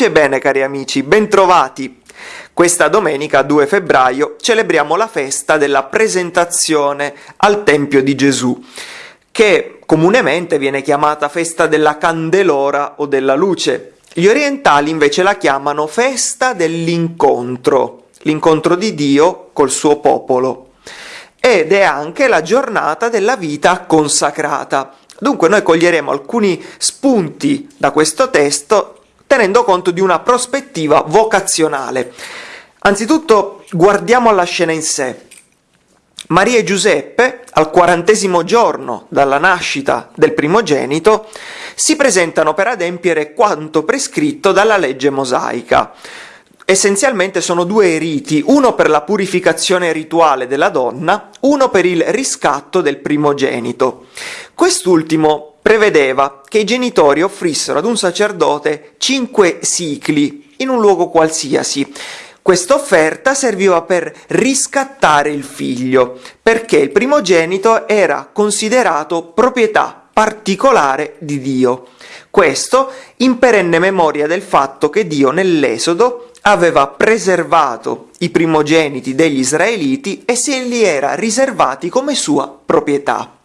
Pace e bene cari amici, bentrovati! Questa domenica 2 febbraio celebriamo la festa della presentazione al Tempio di Gesù, che comunemente viene chiamata festa della candelora o della luce. Gli orientali invece la chiamano festa dell'incontro, l'incontro di Dio col suo popolo. Ed è anche la giornata della vita consacrata. Dunque noi coglieremo alcuni spunti da questo testo tenendo conto di una prospettiva vocazionale. Anzitutto guardiamo alla scena in sé. Maria e Giuseppe, al quarantesimo giorno dalla nascita del primogenito, si presentano per adempiere quanto prescritto dalla legge mosaica. Essenzialmente sono due riti, uno per la purificazione rituale della donna, uno per il riscatto del primogenito. Quest'ultimo prevedeva che i genitori offrissero ad un sacerdote cinque sicli in un luogo qualsiasi. Questa offerta serviva per riscattare il figlio, perché il primogenito era considerato proprietà particolare di Dio. Questo in perenne memoria del fatto che Dio nell'Esodo aveva preservato i primogeniti degli israeliti e se li era riservati come sua proprietà.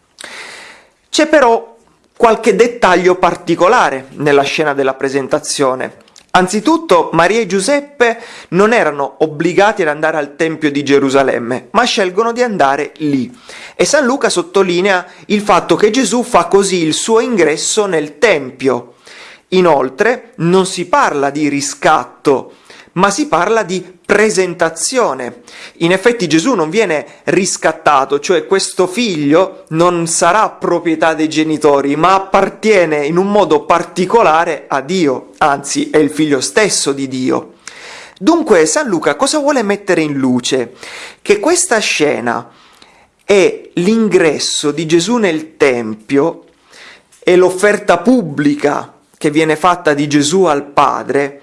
C'è però qualche dettaglio particolare nella scena della presentazione. Anzitutto Maria e Giuseppe non erano obbligati ad andare al Tempio di Gerusalemme, ma scelgono di andare lì. E San Luca sottolinea il fatto che Gesù fa così il suo ingresso nel Tempio. Inoltre non si parla di riscatto, ma si parla di presentazione. In effetti Gesù non viene riscattato, cioè questo figlio non sarà proprietà dei genitori, ma appartiene in un modo particolare a Dio, anzi è il figlio stesso di Dio. Dunque San Luca cosa vuole mettere in luce? Che questa scena è l'ingresso di Gesù nel Tempio e l'offerta pubblica che viene fatta di Gesù al Padre,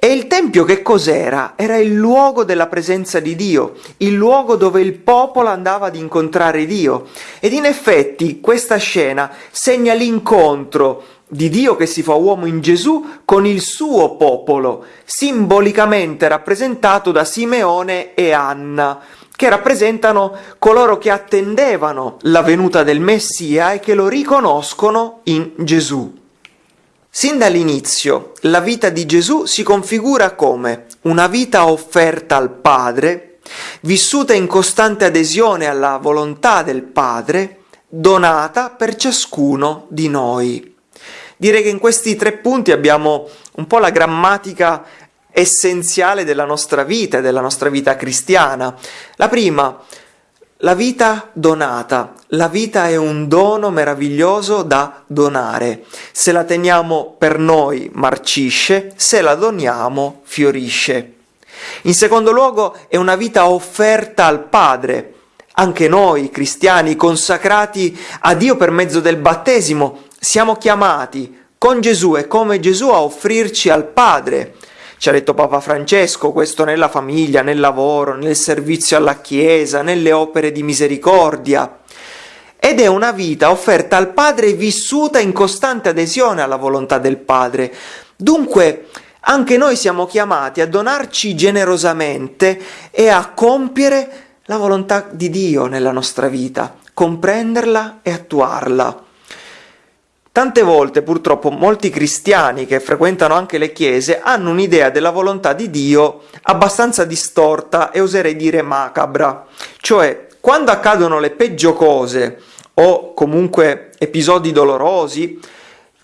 e il Tempio che cos'era? Era il luogo della presenza di Dio, il luogo dove il popolo andava ad incontrare Dio. Ed in effetti questa scena segna l'incontro di Dio che si fa uomo in Gesù con il suo popolo, simbolicamente rappresentato da Simeone e Anna, che rappresentano coloro che attendevano la venuta del Messia e che lo riconoscono in Gesù. Sin dall'inizio la vita di Gesù si configura come una vita offerta al Padre, vissuta in costante adesione alla volontà del Padre, donata per ciascuno di noi. Direi che in questi tre punti abbiamo un po' la grammatica essenziale della nostra vita e della nostra vita cristiana. La prima, la vita donata. La vita è un dono meraviglioso da donare. Se la teniamo per noi marcisce, se la doniamo fiorisce. In secondo luogo è una vita offerta al Padre. Anche noi, cristiani, consacrati a Dio per mezzo del battesimo, siamo chiamati con Gesù e come Gesù a offrirci al Padre ci ha detto Papa Francesco, questo nella famiglia, nel lavoro, nel servizio alla Chiesa, nelle opere di misericordia. Ed è una vita offerta al Padre vissuta in costante adesione alla volontà del Padre. Dunque, anche noi siamo chiamati a donarci generosamente e a compiere la volontà di Dio nella nostra vita, comprenderla e attuarla. Tante volte purtroppo molti cristiani che frequentano anche le chiese hanno un'idea della volontà di Dio abbastanza distorta e oserei dire macabra, cioè quando accadono le peggio cose o comunque episodi dolorosi,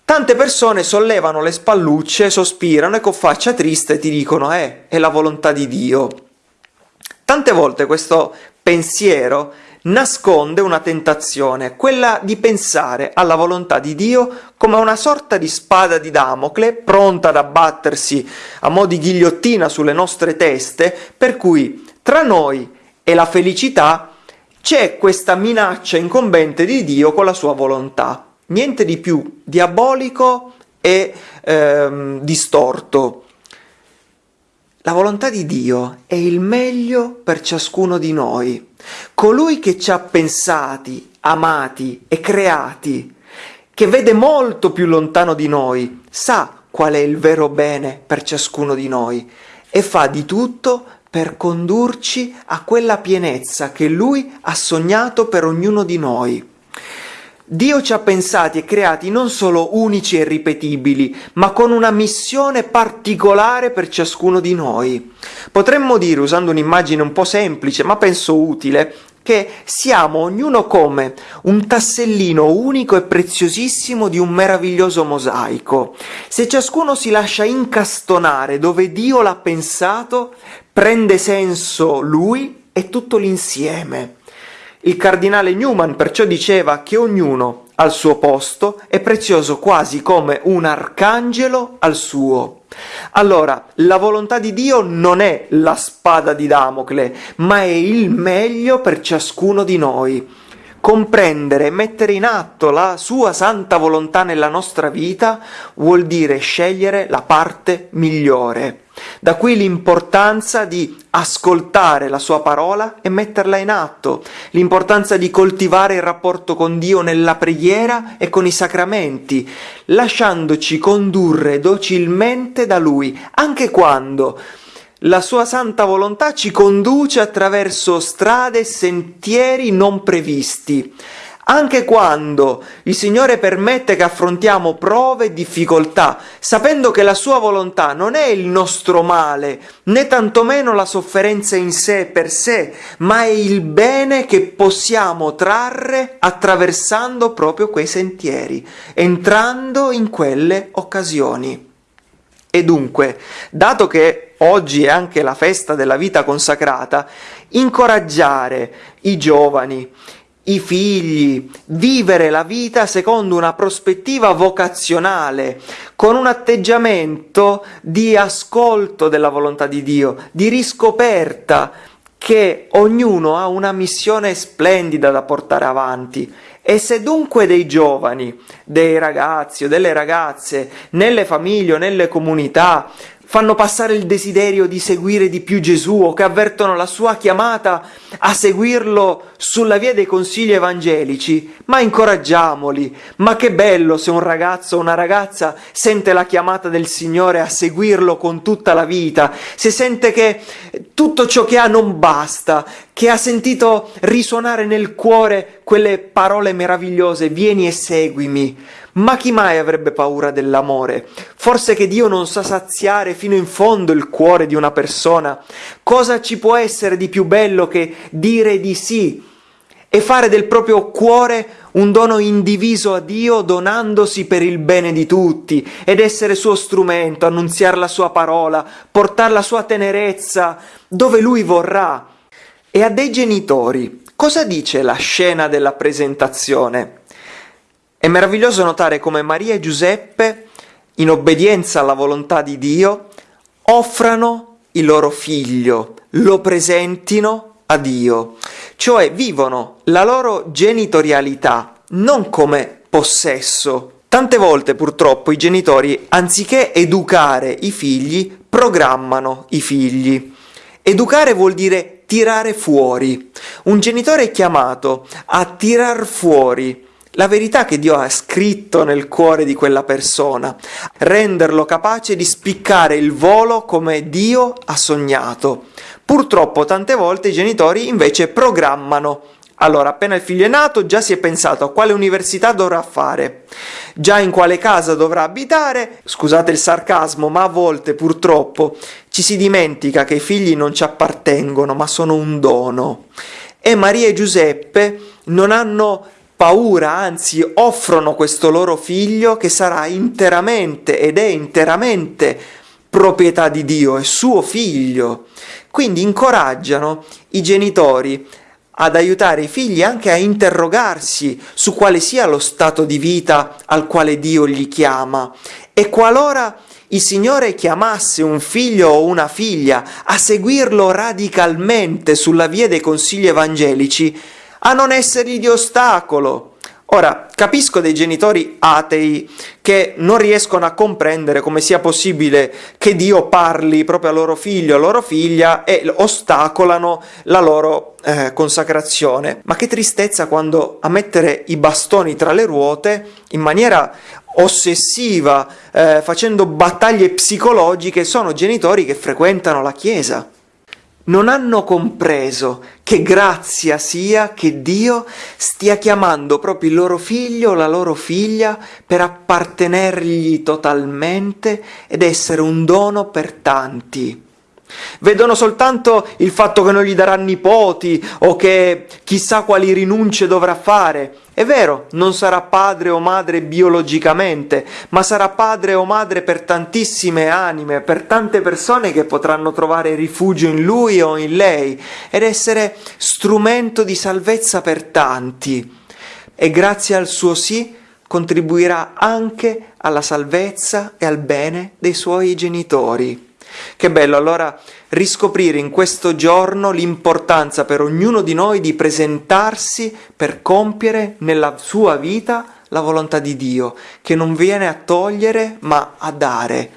tante persone sollevano le spallucce, sospirano e con faccia triste ti dicono eh, è la volontà di Dio. Tante volte questo pensiero nasconde una tentazione, quella di pensare alla volontà di Dio come una sorta di spada di Damocle pronta ad abbattersi a mo' di ghigliottina sulle nostre teste, per cui tra noi e la felicità c'è questa minaccia incombente di Dio con la sua volontà. Niente di più diabolico e ehm, distorto. La volontà di Dio è il meglio per ciascuno di noi. Colui che ci ha pensati, amati e creati, che vede molto più lontano di noi, sa qual è il vero bene per ciascuno di noi e fa di tutto per condurci a quella pienezza che Lui ha sognato per ognuno di noi. Dio ci ha pensati e creati non solo unici e ripetibili, ma con una missione particolare per ciascuno di noi. Potremmo dire, usando un'immagine un po' semplice, ma penso utile, che siamo ognuno come un tassellino unico e preziosissimo di un meraviglioso mosaico. Se ciascuno si lascia incastonare dove Dio l'ha pensato, prende senso lui e tutto l'insieme. Il cardinale Newman perciò diceva che ognuno al suo posto è prezioso quasi come un arcangelo al suo. Allora, la volontà di Dio non è la spada di Damocle, ma è il meglio per ciascuno di noi comprendere e mettere in atto la sua santa volontà nella nostra vita vuol dire scegliere la parte migliore. Da qui l'importanza di ascoltare la sua parola e metterla in atto, l'importanza di coltivare il rapporto con Dio nella preghiera e con i sacramenti, lasciandoci condurre docilmente da Lui, anche quando la sua santa volontà ci conduce attraverso strade e sentieri non previsti. Anche quando il Signore permette che affrontiamo prove e difficoltà, sapendo che la sua volontà non è il nostro male, né tantomeno la sofferenza in sé per sé, ma è il bene che possiamo trarre attraversando proprio quei sentieri, entrando in quelle occasioni. E dunque, dato che oggi è anche la festa della vita consacrata, incoraggiare i giovani, i figli, vivere la vita secondo una prospettiva vocazionale, con un atteggiamento di ascolto della volontà di Dio, di riscoperta che ognuno ha una missione splendida da portare avanti. E se dunque dei giovani, dei ragazzi o delle ragazze, nelle famiglie o nelle comunità, fanno passare il desiderio di seguire di più Gesù o che avvertono la sua chiamata a seguirlo sulla via dei consigli evangelici, ma incoraggiamoli. Ma che bello se un ragazzo o una ragazza sente la chiamata del Signore a seguirlo con tutta la vita, se sente che tutto ciò che ha non basta, che ha sentito risuonare nel cuore quelle parole meravigliose, vieni e seguimi. Ma chi mai avrebbe paura dell'amore? Forse che Dio non sa saziare fino in fondo il cuore di una persona? Cosa ci può essere di più bello che dire di sì e fare del proprio cuore un dono indiviso a Dio donandosi per il bene di tutti ed essere suo strumento, annunziare la sua parola, portare la sua tenerezza dove lui vorrà. E a dei genitori, cosa dice la scena della presentazione? È meraviglioso notare come Maria e Giuseppe, in obbedienza alla volontà di Dio, offrano il loro figlio, lo presentino a Dio, cioè vivono la loro genitorialità non come possesso. Tante volte purtroppo i genitori, anziché educare i figli, programmano i figli. Educare vuol dire tirare fuori. Un genitore è chiamato a tirar fuori la verità che Dio ha scritto nel cuore di quella persona, renderlo capace di spiccare il volo come Dio ha sognato. Purtroppo tante volte i genitori invece programmano. Allora, appena il figlio è nato, già si è pensato a quale università dovrà fare, già in quale casa dovrà abitare. Scusate il sarcasmo, ma a volte purtroppo ci si dimentica che i figli non ci appartengono, ma sono un dono. E Maria e Giuseppe non hanno paura, anzi offrono questo loro figlio che sarà interamente ed è interamente proprietà di Dio, è suo figlio. Quindi incoraggiano i genitori ad aiutare i figli anche a interrogarsi su quale sia lo stato di vita al quale Dio gli chiama e qualora il Signore chiamasse un figlio o una figlia a seguirlo radicalmente sulla via dei consigli evangelici, a non essergli di ostacolo. Ora, capisco dei genitori atei che non riescono a comprendere come sia possibile che Dio parli proprio al loro figlio, alla loro figlia e ostacolano la loro eh, consacrazione. Ma che tristezza quando a mettere i bastoni tra le ruote in maniera ossessiva, eh, facendo battaglie psicologiche, sono genitori che frequentano la Chiesa non hanno compreso che grazia sia che Dio stia chiamando proprio il loro figlio o la loro figlia per appartenergli totalmente ed essere un dono per tanti. Vedono soltanto il fatto che non gli darà nipoti o che chissà quali rinunce dovrà fare. È vero, non sarà padre o madre biologicamente, ma sarà padre o madre per tantissime anime, per tante persone che potranno trovare rifugio in lui o in lei ed essere strumento di salvezza per tanti. E grazie al suo sì contribuirà anche alla salvezza e al bene dei suoi genitori. Che bello allora riscoprire in questo giorno l'importanza per ognuno di noi di presentarsi per compiere nella sua vita la volontà di Dio, che non viene a togliere ma a dare.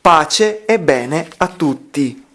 Pace e bene a tutti.